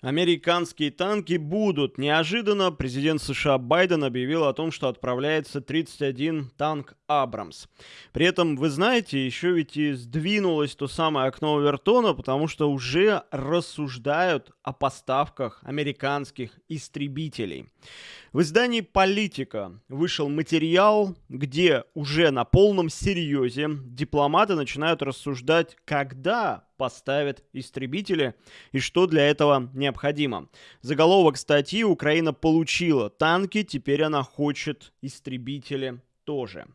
Американские танки будут. Неожиданно президент США Байден объявил о том, что отправляется 31 танк Абрамс. При этом, вы знаете, еще ведь и сдвинулось то самое окно Овертона, потому что уже рассуждают о поставках американских истребителей. В издании «Политика» вышел материал, где уже на полном серьезе дипломаты начинают рассуждать, когда поставят истребители и что для этого необходимо. Заголовок статьи «Украина получила танки, теперь она хочет истребители тоже».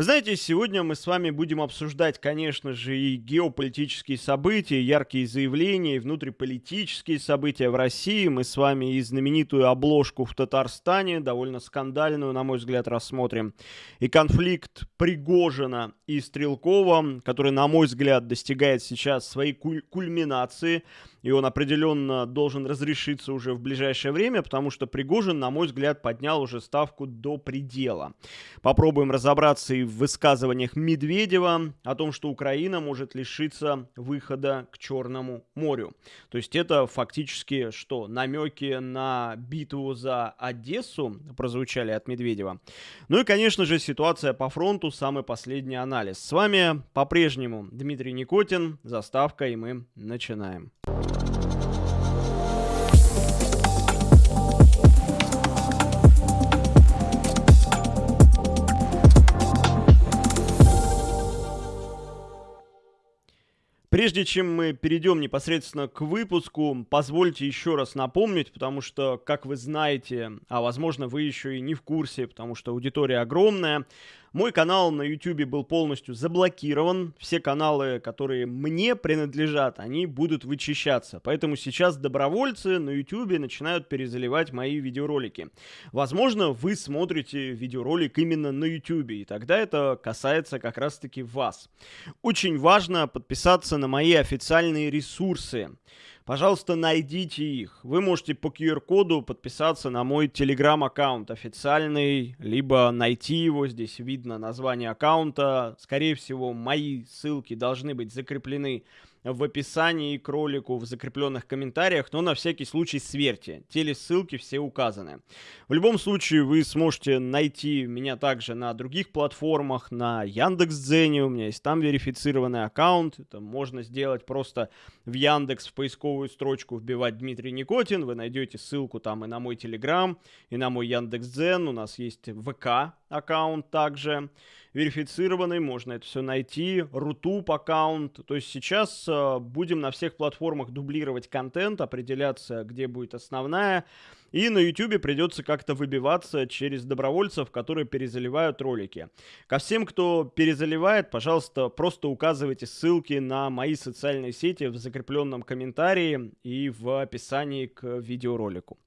Вы знаете, сегодня мы с вами будем обсуждать, конечно же, и геополитические события, яркие заявления, и внутриполитические события в России. Мы с вами и знаменитую обложку в Татарстане, довольно скандальную, на мой взгляд, рассмотрим. И конфликт Пригожина и Стрелкова, который, на мой взгляд, достигает сейчас своей куль кульминации – и он определенно должен разрешиться уже в ближайшее время, потому что Пригожин, на мой взгляд, поднял уже ставку до предела. Попробуем разобраться и в высказываниях Медведева о том, что Украина может лишиться выхода к Черному морю. То есть это фактически что? Намеки на битву за Одессу прозвучали от Медведева. Ну и, конечно же, ситуация по фронту, самый последний анализ. С вами по-прежнему Дмитрий Никотин, заставка, и мы начинаем. Прежде чем мы перейдем непосредственно к выпуску, позвольте еще раз напомнить, потому что, как вы знаете, а возможно вы еще и не в курсе, потому что аудитория огромная, мой канал на YouTube был полностью заблокирован. Все каналы, которые мне принадлежат, они будут вычищаться. Поэтому сейчас добровольцы на YouTube начинают перезаливать мои видеоролики. Возможно, вы смотрите видеоролик именно на YouTube, и тогда это касается как раз-таки вас. Очень важно подписаться на мои официальные ресурсы пожалуйста, найдите их. Вы можете по QR-коду подписаться на мой Telegram-аккаунт официальный, либо найти его, здесь видно название аккаунта. Скорее всего, мои ссылки должны быть закреплены в описании к ролику, в закрепленных комментариях, но на всякий случай сверьте. Телессылки все указаны. В любом случае вы сможете найти меня также на других платформах, на Яндекс.Дзене, у меня есть там верифицированный аккаунт. Это можно сделать просто в Яндекс в поисковую строчку вбивать Дмитрий Никотин, вы найдете ссылку там и на мой Телеграм, и на мой Яндекс.Дзен, у нас есть ВК аккаунт также верифицированный, можно это все найти, Рутуб аккаунт. То есть сейчас э, будем на всех платформах дублировать контент, определяться, где будет основная. И на YouTube придется как-то выбиваться через добровольцев, которые перезаливают ролики. Ко всем, кто перезаливает, пожалуйста, просто указывайте ссылки на мои социальные сети в закрепленном комментарии и в описании к видеоролику.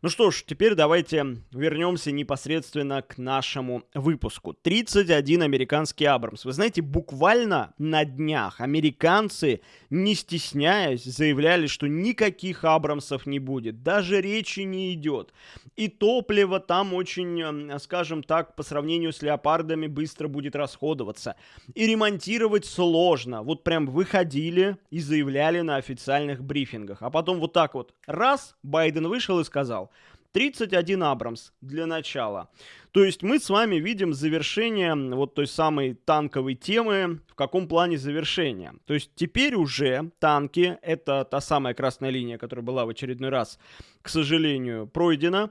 Ну что ж, теперь давайте вернемся непосредственно к нашему выпуску. 31 американский Абрамс. Вы знаете, буквально на днях американцы, не стесняясь, заявляли, что никаких Абрамсов не будет. Даже речи не идет. И топливо там очень, скажем так, по сравнению с леопардами быстро будет расходоваться. И ремонтировать сложно. Вот прям выходили и заявляли на официальных брифингах. А потом вот так вот раз Байден вышел и сказал, 31 Абрамс для начала. То есть мы с вами видим завершение вот той самой танковой темы. В каком плане завершения? То есть теперь уже танки, это та самая красная линия, которая была в очередной раз, к сожалению, пройдена.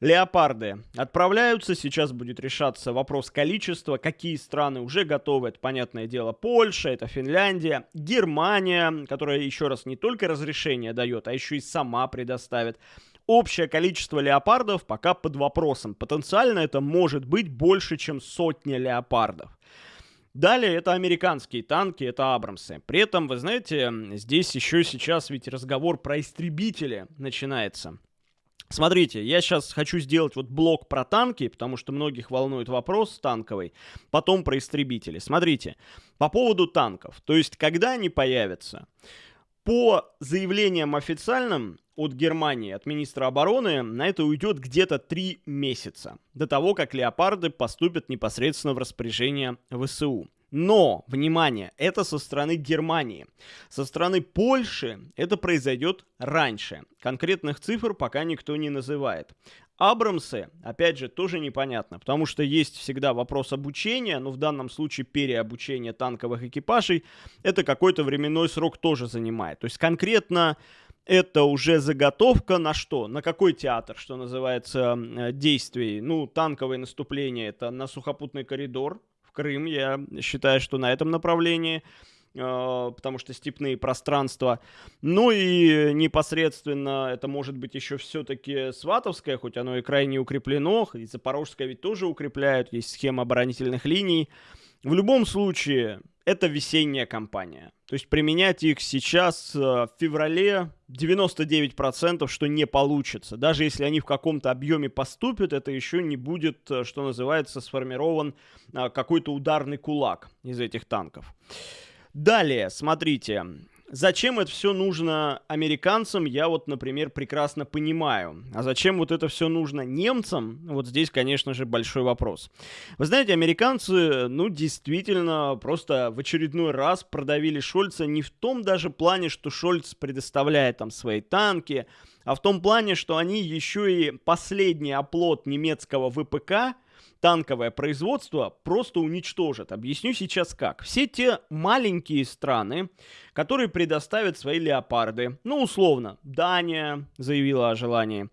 Леопарды отправляются, сейчас будет решаться вопрос количества, какие страны уже готовы, это понятное дело Польша, это Финляндия, Германия, которая еще раз не только разрешение дает, а еще и сама предоставит. Общее количество леопардов пока под вопросом. Потенциально это может быть больше, чем сотня леопардов. Далее это американские танки, это Абрамсы. При этом, вы знаете, здесь еще сейчас ведь разговор про истребители начинается. Смотрите, я сейчас хочу сделать вот блок про танки, потому что многих волнует вопрос танковый, потом про истребители. Смотрите, по поводу танков, то есть когда они появятся, по заявлениям официальным, от Германии, от министра обороны, на это уйдет где-то 3 месяца, до того, как леопарды поступят непосредственно в распоряжение ВСУ. Но, внимание, это со стороны Германии. Со стороны Польши это произойдет раньше. Конкретных цифр пока никто не называет. Абрамсы, опять же, тоже непонятно, потому что есть всегда вопрос обучения, но в данном случае переобучение танковых экипажей, это какой-то временной срок тоже занимает. То есть конкретно это уже заготовка на что? На какой театр, что называется, действий? Ну, танковое наступление это на сухопутный коридор Крым, я считаю, что на этом направлении а, потому что степные пространства. Ну и непосредственно это может быть еще все-таки Сватовское, хоть оно и крайне укреплено, и Запорожское ведь тоже укрепляют, есть схема оборонительных линий. В любом случае, это весенняя кампания. То есть применять их сейчас, э, в феврале, 99% что не получится. Даже если они в каком-то объеме поступят, это еще не будет, э, что называется, сформирован э, какой-то ударный кулак из этих танков. Далее, смотрите, Зачем это все нужно американцам, я вот, например, прекрасно понимаю. А зачем вот это все нужно немцам, вот здесь, конечно же, большой вопрос. Вы знаете, американцы, ну, действительно, просто в очередной раз продавили Шольца не в том даже плане, что Шольц предоставляет там свои танки, а в том плане, что они еще и последний оплот немецкого ВПК – танковое производство просто уничтожат. Объясню сейчас как. Все те маленькие страны, которые предоставят свои леопарды, ну, условно, Дания заявила о желании,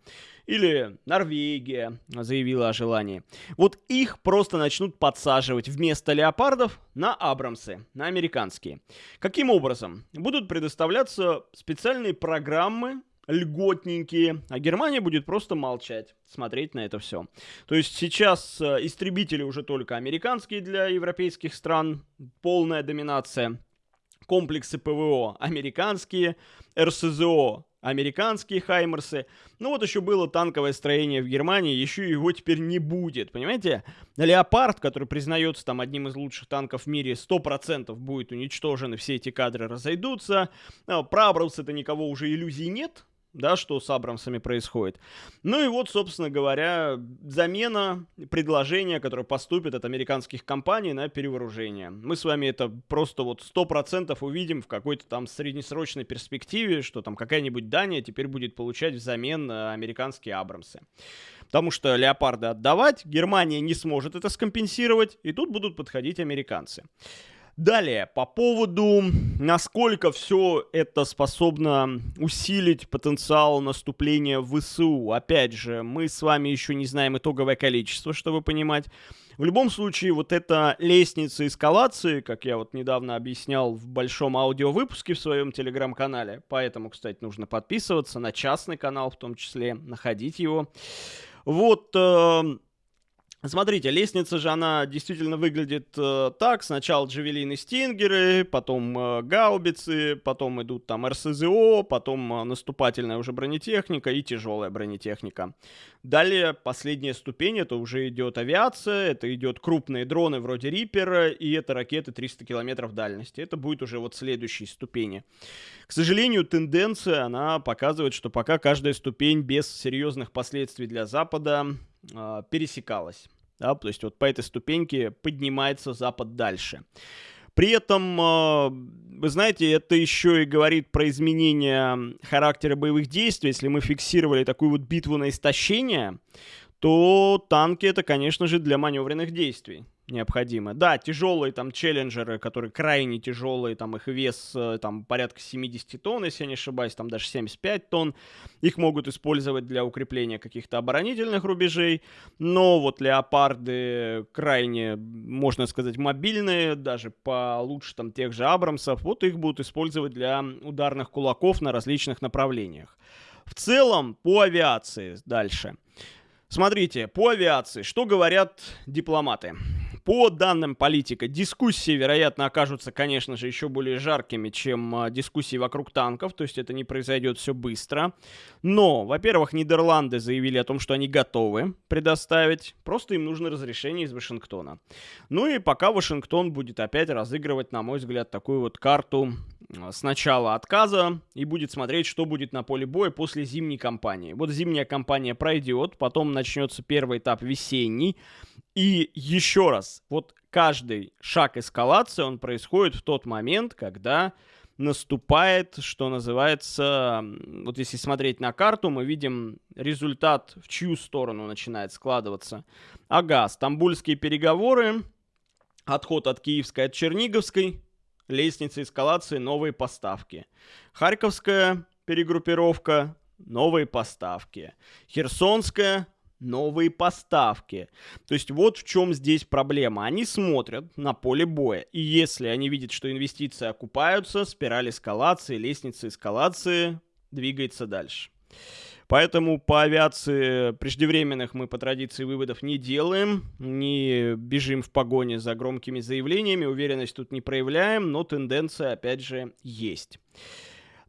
или Норвегия заявила о желании. Вот их просто начнут подсаживать вместо леопардов на Абрамсы, на американские. Каким образом? Будут предоставляться специальные программы льготненькие, а Германия будет просто молчать, смотреть на это все. То есть сейчас э, истребители уже только американские для европейских стран, полная доминация. Комплексы ПВО американские, РСЗО американские Хаймерсы. Ну вот еще было танковое строение в Германии, еще его теперь не будет, понимаете? Леопард, который признается там одним из лучших танков в мире, 100% будет уничтожен, и все эти кадры разойдутся. А, про Абрамс-то никого уже иллюзий нет, да, что с Абрамсами происходит. Ну и вот, собственно говоря, замена предложения, которое поступит от американских компаний на перевооружение. Мы с вами это просто вот 100% увидим в какой-то там среднесрочной перспективе, что там какая-нибудь Дания теперь будет получать взамен э, американские Абрамсы. Потому что леопарды отдавать, Германия не сможет это скомпенсировать, и тут будут подходить американцы. Далее, по поводу, насколько все это способно усилить потенциал наступления в ВСУ. Опять же, мы с вами еще не знаем итоговое количество, чтобы понимать. В любом случае, вот эта лестница эскалации, как я вот недавно объяснял в большом аудиовыпуске в своем телеграм-канале, поэтому, кстати, нужно подписываться на частный канал в том числе, находить его. Вот, э, Смотрите, лестница же, она действительно выглядит э, так. Сначала джавелины стингеры, потом э, гаубицы, потом идут там РСЗО, потом э, наступательная уже бронетехника и тяжелая бронетехника. Далее последняя ступень, это уже идет авиация, это идет крупные дроны вроде Риппера, и это ракеты 300 километров дальности. Это будет уже вот следующие ступени. К сожалению, тенденция, она показывает, что пока каждая ступень без серьезных последствий для Запада э, пересекалась. Да, то есть вот по этой ступеньке поднимается Запад дальше. При этом, э, вы знаете, это еще и говорит про изменение характера боевых действий. Если мы фиксировали такую вот битву на истощение, то танки это, конечно же, для маневренных действий необходимо. Да, тяжелые там челленджеры, которые крайне тяжелые, там их вес э, там порядка 70 тонн, если я не ошибаюсь, там даже 75 тонн. Их могут использовать для укрепления каких-то оборонительных рубежей, но вот леопарды крайне, можно сказать, мобильные, даже получше там тех же Абрамсов, вот их будут использовать для ударных кулаков на различных направлениях. В целом, по авиации дальше. Смотрите, по авиации, что говорят дипломаты? По данным политика, дискуссии, вероятно, окажутся, конечно же, еще более жаркими, чем а, дискуссии вокруг танков, то есть это не произойдет все быстро. Но, во-первых, Нидерланды заявили о том, что они готовы предоставить, просто им нужно разрешение из Вашингтона. Ну и пока Вашингтон будет опять разыгрывать, на мой взгляд, такую вот карту а, сначала отказа и будет смотреть, что будет на поле боя после зимней кампании. Вот зимняя кампания пройдет, потом начнется первый этап весенний, и еще раз, вот каждый шаг эскалации, он происходит в тот момент, когда наступает, что называется, вот если смотреть на карту, мы видим результат, в чью сторону начинает складываться. Ага, стамбульские переговоры, отход от Киевской, от Черниговской, лестница эскалации, новые поставки. Харьковская перегруппировка, новые поставки. Херсонская, новые поставки. То есть вот в чем здесь проблема. Они смотрят на поле боя, и если они видят, что инвестиции окупаются, спираль эскалации, лестница эскалации двигается дальше. Поэтому по авиации преждевременных мы по традиции выводов не делаем, не бежим в погоне за громкими заявлениями, уверенность тут не проявляем, но тенденция опять же есть.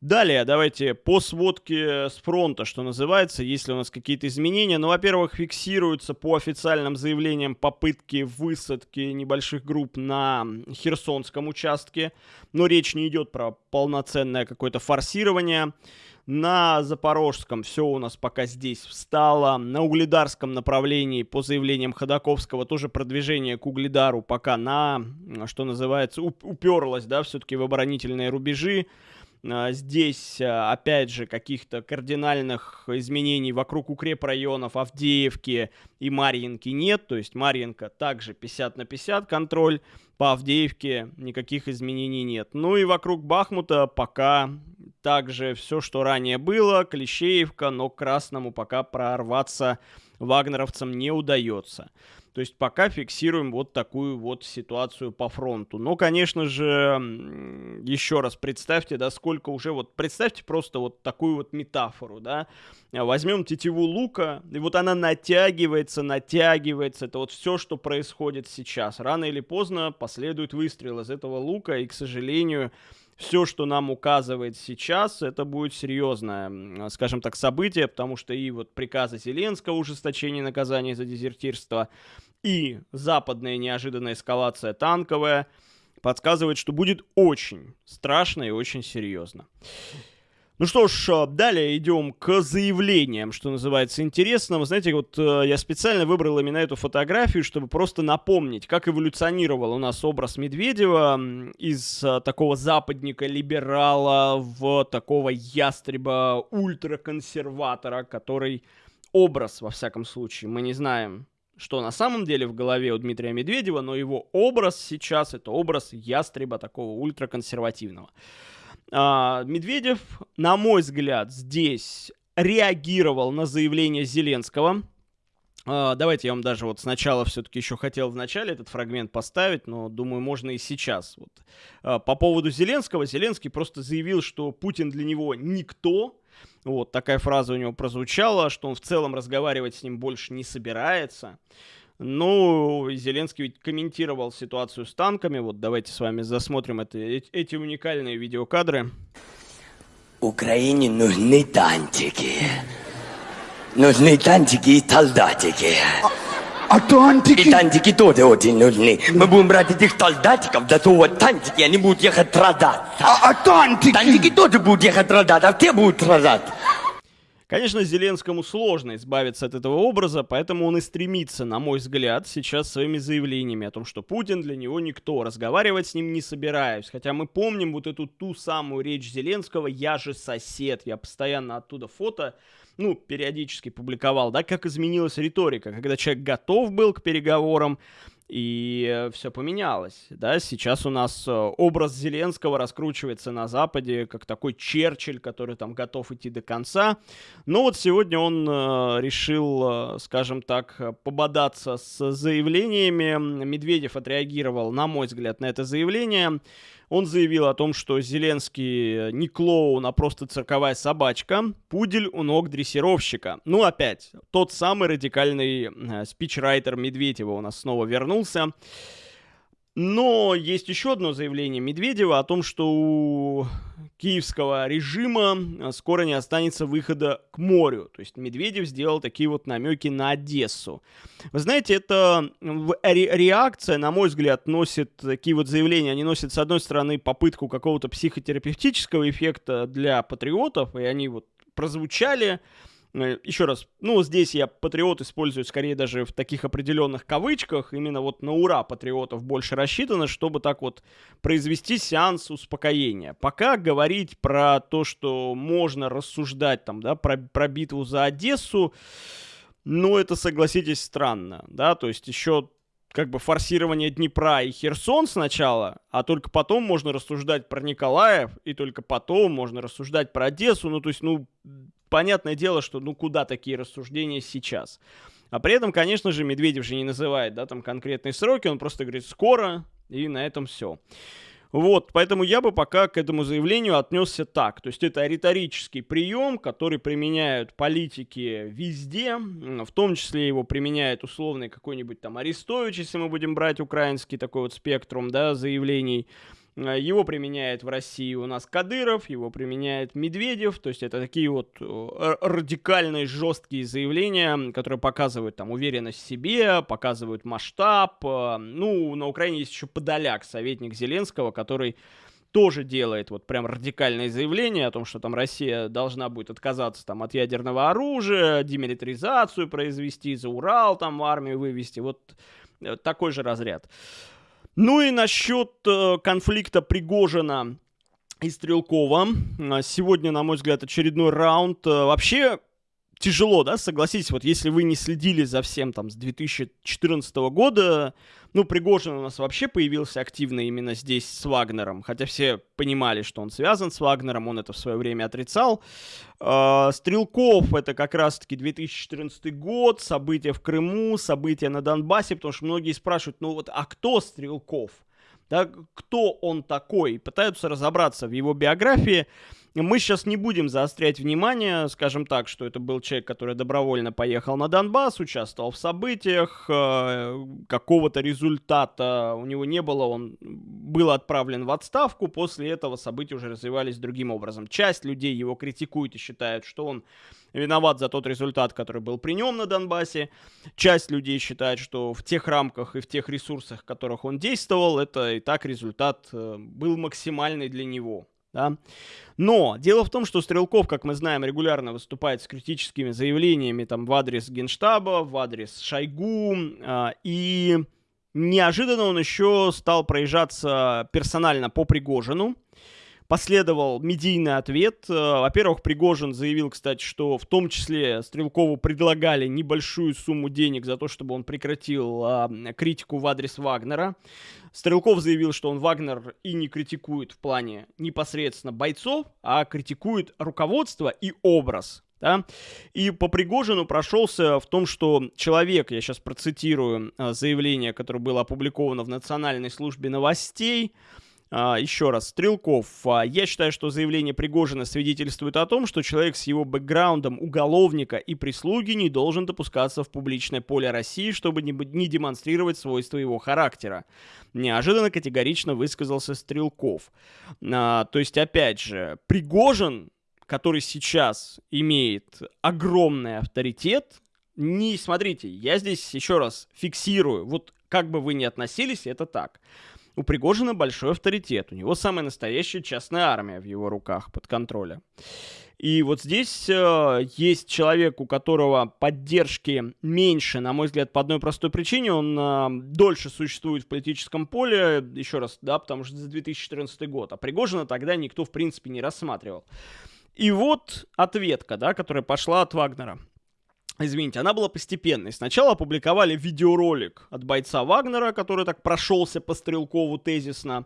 Далее, давайте по сводке с фронта, что называется, есть ли у нас какие-то изменения. Ну, во-первых, фиксируются по официальным заявлениям попытки высадки небольших групп на Херсонском участке, но речь не идет про полноценное какое-то форсирование. На Запорожском все у нас пока здесь встало. На Угледарском направлении, по заявлениям Ходаковского, тоже продвижение к Угледару пока на, что называется, уперлось, да, все-таки в оборонительные рубежи. А, здесь, а, опять же, каких-то кардинальных изменений вокруг укрепрайонов Авдеевки и Марьинки нет. То есть Марьинка также 50 на 50 контроль. По Авдеевке никаких изменений нет. Ну и вокруг Бахмута пока также все, что ранее было. Клещеевка, но Красному пока прорваться вагнеровцам не удается. То есть пока фиксируем вот такую вот ситуацию по фронту. Но, конечно же, еще раз представьте, да, сколько уже вот, представьте просто вот такую вот метафору, да. Возьмем тетиву лука, и вот она натягивается, натягивается. Это вот все, что происходит сейчас. Рано или поздно последует выстрел из этого лука, и, к сожалению, все, что нам указывает сейчас, это будет серьезное, скажем так, событие, потому что и вот приказы Зеленского ужесточение наказания за дезертирство, и западная неожиданная эскалация танковая подсказывает, что будет очень страшно и очень серьезно. Ну что ж, а, далее идем к заявлениям, что называется интересным. Знаете, вот э, я специально выбрал именно эту фотографию, чтобы просто напомнить, как эволюционировал у нас образ Медведева из а, такого западника-либерала в такого ястреба-ультраконсерватора, который образ, во всяком случае, мы не знаем, что на самом деле в голове у Дмитрия Медведева, но его образ сейчас это образ ястреба такого ультраконсервативного. Медведев, на мой взгляд, здесь реагировал на заявление Зеленского. А, давайте я вам даже вот сначала все-таки еще хотел в начале этот фрагмент поставить, но думаю, можно и сейчас. Вот. А, по поводу Зеленского, Зеленский просто заявил, что Путин для него никто, вот такая фраза у него прозвучала, что он в целом разговаривать с ним больше не собирается. Ну, Зеленский ведь комментировал ситуацию с танками. Вот давайте с вами засмотрим это, эти уникальные видеокадры. Украине нужны танчики. Нужны танчики и солдатики. А, а тантики? И тантики тоже очень нужны. Мы будем брать этих солдатиков, засовывать тантики, и они будут ехать продаться. А, а тантики? Тантики тоже будут ехать продаться, а те будут продаться. Конечно, Зеленскому сложно избавиться от этого образа, поэтому он и стремится, на мой взгляд, сейчас своими заявлениями о том, что Путин для него никто, разговаривать с ним не собираюсь. Хотя мы помним вот эту ту самую речь Зеленского «Я же сосед», я постоянно оттуда фото ну, периодически публиковал, да, как изменилась риторика, когда человек готов был к переговорам, и все поменялось, да, сейчас у нас э, образ Зеленского раскручивается на Западе как такой Черчилль, который там готов идти до конца, но вот сегодня он э, решил, э, скажем так, пободаться с заявлениями, Медведев отреагировал, на мой взгляд, на это заявление, он заявил о том, что Зеленский не клоун, а просто цирковая собачка, пудель у ног дрессировщика. Ну, опять, тот самый радикальный э, спичрайтер Медведева у нас снова вернулся. Но есть еще одно заявление Медведева о том, что у киевского режима э, скоро не останется выхода к морю. То есть Медведев сделал такие вот намеки на Одессу. Вы знаете, это реакция, на мой взгляд, носит такие вот заявления. Они носят, с одной стороны, попытку какого-то психотерапевтического эффекта для патриотов, и они вот прозвучали Э, Еще раз, ну, здесь я патриот использую скорее даже в таких определенных кавычках, именно вот на ура патриотов больше рассчитано, чтобы так вот произвести сеанс успокоения. Пока говорить про то, что можно рассуждать там, да, про, про битву за Одессу, ну, это, согласитесь, странно, да, то есть еще как бы форсирование Днепра и Херсон сначала, а только потом можно рассуждать про Николаев, и только потом можно рассуждать про Одессу. Ну, то есть, ну, понятное дело, что ну куда такие рассуждения сейчас. А при этом, конечно же, Медведев же не называет, да, там конкретные сроки, он просто говорит «скоро», и на этом все. Вот, поэтому я бы пока к этому заявлению отнесся так. То есть это риторический прием, который применяют политики везде, в том числе его применяет условный какой-нибудь там Арестович, если мы будем брать украинский такой вот спектрум, да, заявлений. Э, его применяет в России у нас Кадыров, его применяет Медведев, то есть это такие вот э, радикальные, жесткие заявления, которые показывают там уверенность в себе, показывают масштаб. Э, ну, на Украине есть еще Подоляк, советник Зеленского, который тоже делает вот прям радикальное заявление о том, что там Россия должна будет отказаться там от ядерного оружия, демилитаризацию произвести, за Урал там армию вывести, вот такой же разряд. Ну и насчет э, конфликта Пригожина и Стрелкова. А, сегодня, на мой взгляд, очередной раунд. Э, вообще, тяжело, да, согласитесь, вот если вы не следили за всем там с 2014 года, ну, Пригожин у нас вообще появился активно именно здесь с Вагнером, хотя все понимали, что он связан с Вагнером, он это в свое время отрицал. Э, Стрелков это как раз-таки 2014 год, события в Крыму, события на Донбассе, потому что многие спрашивают, ну вот, а кто Стрелков? Да, кто он такой? Пытаются разобраться в его биографии. Мы сейчас не будем заострять внимание, скажем так, что это был человек, который добровольно поехал на Донбасс, участвовал в событиях, э, какого-то результата у него не было, он был отправлен в отставку, после этого события уже развивались другим образом. Часть людей его критикует и считают, что он виноват за тот результат, который был при нем на Донбассе. Часть людей считает, что в тех рамках и в тех ресурсах, в которых он действовал, это и так результат э, был максимальный для него. Да? Но дело в том, что Стрелков, как мы знаем, регулярно выступает с критическими заявлениями там, в адрес Генштаба, в адрес Шойгу, э, и неожиданно он еще стал проезжаться персонально по Пригожину, последовал медийный ответ. Э, во-первых, Пригожин заявил, кстати, что в том числе Стрелкову предлагали небольшую сумму денег за то, чтобы он прекратил а, критику в адрес Вагнера. Стрелков заявил, что он Вагнер и не критикует в плане непосредственно бойцов, а критикует руководство и образ да? И по Пригожину прошелся в том, что человек, я сейчас процитирую э, заявление, которое было опубликовано в Национальной службе новостей, еще раз, Стрелков. А, я считаю, что заявление Пригожина свидетельствует о том, что человек с его бэкграундом уголовника и прислуги не должен допускаться в публичное поле России, чтобы не, не демонстрировать свойства его характера. Неожиданно категорично высказался Стрелков. А, то есть, опять же, Пригожин, который сейчас имеет огромный авторитет, не смотрите, я здесь еще раз фиксирую, вот как бы вы ни относились, это так. У Пригожина большой авторитет, у него самая настоящая частная армия в его руках под контролем. И вот здесь э, есть человек, у которого поддержки меньше, на мой взгляд, по одной простой причине. Он э, дольше существует в политическом поле, еще раз, да, потому что за 2014 год. А Пригожина тогда никто, в принципе, не рассматривал. И вот ответка, да, которая пошла от Вагнера. Извините, она была постепенной. Сначала опубликовали видеоролик от бойца Вагнера, который так прошелся по Стрелкову тезисно.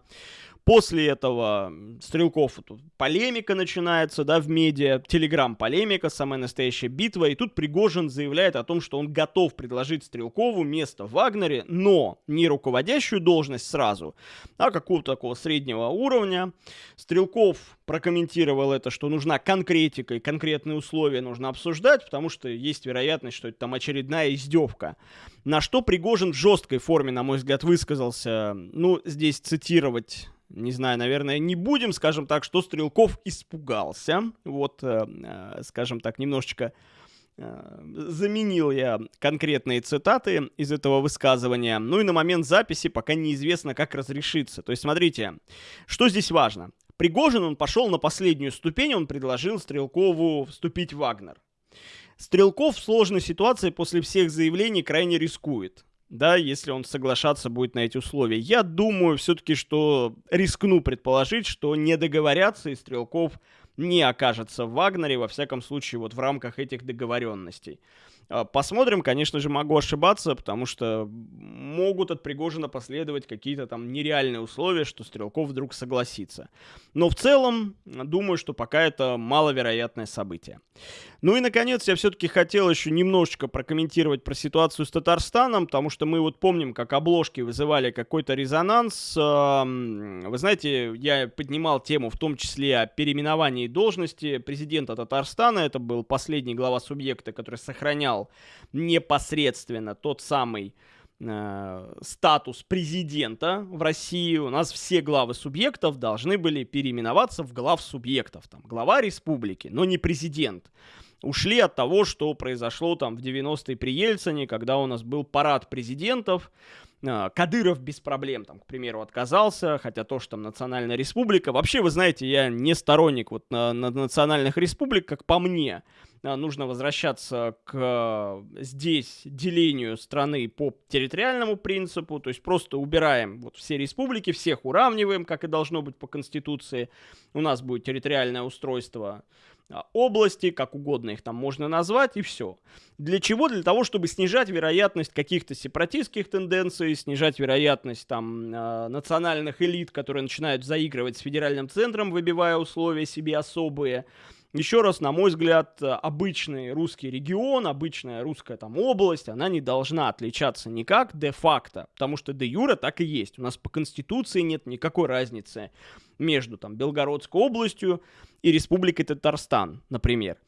После этого Стрелков, тут полемика начинается, да, в медиа, телеграм-полемика, самая настоящая битва, и тут Пригожин заявляет о том, что он готов предложить Стрелкову место в Вагнере, но не руководящую должность сразу, а какого-то такого среднего уровня. Стрелков прокомментировал это, что нужна конкретика и конкретные условия нужно обсуждать, потому что есть вероятность, что это там очередная издевка. На что Пригожин в жесткой форме, на мой взгляд, высказался, ну, здесь цитировать не знаю, наверное, не будем, скажем так, что Стрелков испугался. Вот, э, э, скажем так, немножечко э, заменил я конкретные цитаты из этого высказывания. Ну и на момент записи пока неизвестно, как разрешиться. То есть, смотрите, что здесь важно. Пригожин, он пошел на последнюю ступень, он предложил Стрелкову вступить в Вагнер. Стрелков в сложной ситуации после всех заявлений крайне рискует да, если он соглашаться будет на эти условия. Я думаю все-таки, что рискну предположить, что не договорятся и Стрелков не окажется в Вагнере, во всяком случае, вот в рамках этих договоренностей. А, посмотрим, конечно же, могу ошибаться, потому что могут от Пригожина последовать какие-то там нереальные условия, что Стрелков вдруг согласится. Но в целом, думаю, что пока это маловероятное событие. Ну и, наконец, я все-таки хотел еще немножечко прокомментировать про ситуацию с Татарстаном, потому что мы вот помним, как обложки вызывали какой-то резонанс. Вы знаете, я поднимал тему в том числе о переименовании должности президента Татарстана. Это был последний глава субъекта, который сохранял непосредственно тот самый э, статус президента в России. У нас все главы субъектов должны были переименоваться в глав субъектов. Там, глава республики, но не президент ушли от того, что произошло там в 90-е при Ельцине, когда у нас был парад президентов, Кадыров без проблем, там, к примеру, отказался, хотя то, что там национальная республика. Вообще, вы знаете, я не сторонник вот на, на национальных республик, как по мне. А, нужно возвращаться к здесь делению страны по территориальному принципу, то есть просто убираем вот все республики, всех уравниваем, как и должно быть по Конституции. У нас будет территориальное устройство а, области, как угодно их там можно назвать, и все. Для чего? Для того, чтобы снижать вероятность каких-то сепаратистских тенденций, снижать вероятность там э, национальных элит, которые начинают заигрывать с федеральным центром, выбивая условия себе особые. Еще раз, на мой взгляд, обычный русский регион, обычная русская там область, она не должна отличаться никак де-факто, потому что де-юра так и есть. У нас по Конституции нет никакой разницы между там Белгородской областью и Республикой Татарстан, например.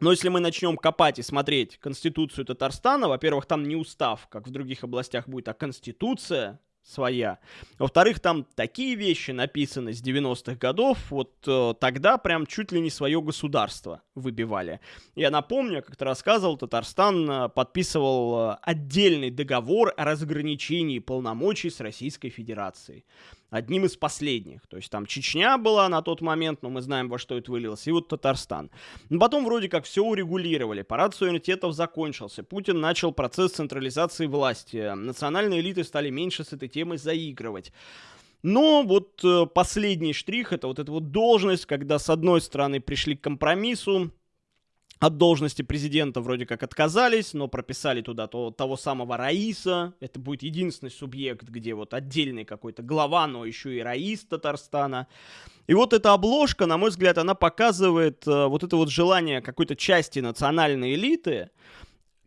Но если мы начнем копать и смотреть Конституцию Татарстана, во-первых, там не устав, как в других областях будет, а Конституция, своя. Во-вторых, там такие вещи написаны с 90-х годов, вот э, тогда прям чуть ли не свое государство выбивали. Я напомню, как-то рассказывал, Татарстан э, подписывал э, отдельный договор о разграничении полномочий с Российской Федерацией одним из последних. То есть там Чечня была на тот момент, но мы знаем, во что это вылилось, и вот Татарстан. Но потом вроде как все урегулировали, парад суверенитетов закончился, Путин начал процесс централизации власти, национальные элиты стали меньше с этой темой заигрывать. Но вот э, последний штрих это вот эта вот должность, когда с одной стороны пришли к компромиссу, от должности президента вроде как отказались, но прописали туда то, того самого Раиса. Это будет единственный субъект, где вот отдельный какой-то глава, но еще и Раис Татарстана. И вот эта обложка, на мой взгляд, она показывает э, вот это вот желание какой-то части национальной элиты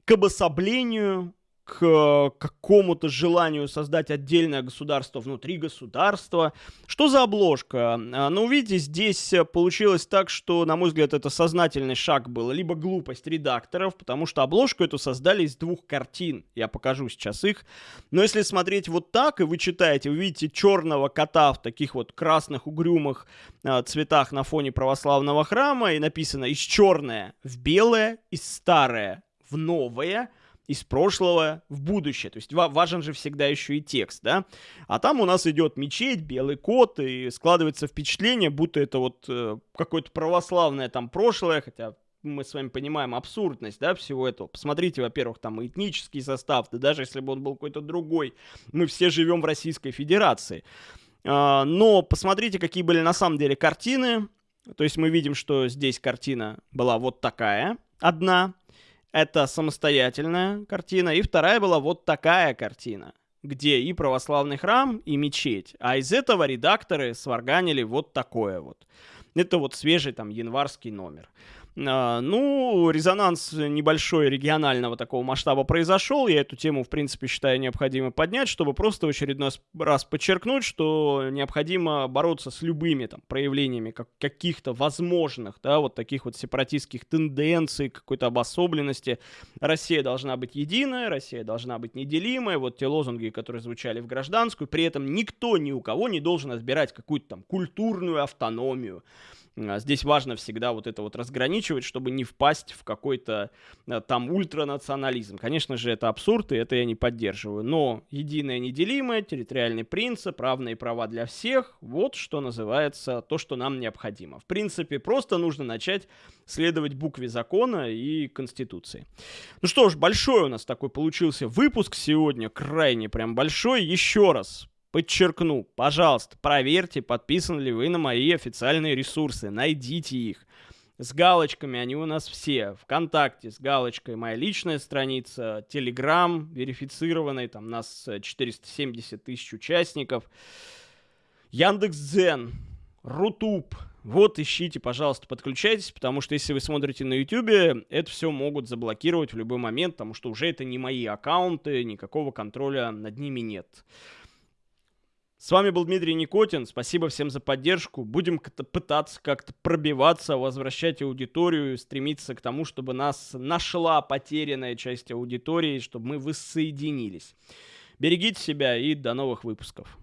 к обособлению к какому-то желанию создать отдельное государство внутри государства. Что за обложка? А, ну, видите, здесь получилось так, что, на мой взгляд, это сознательный шаг был, либо глупость редакторов, потому что обложку эту создали из двух картин. Я покажу сейчас их. Но если смотреть вот так, и вы читаете, вы видите черного кота в таких вот красных угрюмых э, цветах на фоне православного храма, и написано из черное в белое, из старое в новое – из прошлого в будущее. То есть важен же всегда еще и текст, да? А там у нас идет мечеть, белый кот, и складывается впечатление, будто это вот э, какое-то православное там прошлое, хотя мы с вами понимаем абсурдность, да, всего этого. Посмотрите, во-первых, там этнический состав, да даже если бы он был какой-то другой, мы все живем в Российской Федерации. А, но посмотрите, какие были на самом деле картины. То есть мы видим, что здесь картина была вот такая, одна, это самостоятельная картина. И вторая была вот такая картина, где и православный храм, и мечеть. А из этого редакторы сварганили вот такое вот. Это вот свежий там январский номер. А, ну, резонанс небольшой регионального такого масштаба произошел. Я эту тему, в принципе, считаю необходимо поднять, чтобы просто в очередной раз подчеркнуть, что необходимо бороться с любыми там проявлениями как, каких-то возможных, да, вот таких вот сепаратистских тенденций, какой-то обособленности. Россия должна быть единая, Россия должна быть неделимая. Вот те лозунги, которые звучали в гражданскую. При этом никто ни у кого не должен отбирать какую-то там культурную автономию здесь важно всегда вот это вот разграничивать, чтобы не впасть в какой-то а, там ультранационализм. Конечно же, это абсурд, и это я не поддерживаю. Но единое неделимое, территориальный принцип, равные права для всех, вот что называется то, что нам необходимо. В принципе, просто нужно начать следовать букве закона и Конституции. Ну что ж, большой у нас такой получился выпуск сегодня, крайне прям большой. Еще раз Подчеркну, пожалуйста, проверьте, подписаны ли вы на мои официальные ресурсы, найдите их. С галочками они у нас все. Вконтакте с галочкой моя личная страница, Телеграм верифицированный, там нас 470 тысяч участников. Яндекс.Дзен, Рутуб. Вот ищите, пожалуйста, подключайтесь, потому что если вы смотрите на YouTube, это все могут заблокировать в любой момент, потому что уже это не мои аккаунты, никакого контроля над ними нет. С вами был Дмитрий Никотин. Спасибо всем за поддержку. Будем пытаться как-то пробиваться, возвращать аудиторию, стремиться к тому, чтобы нас нашла потерянная часть аудитории, чтобы мы воссоединились. Берегите себя и до новых выпусков.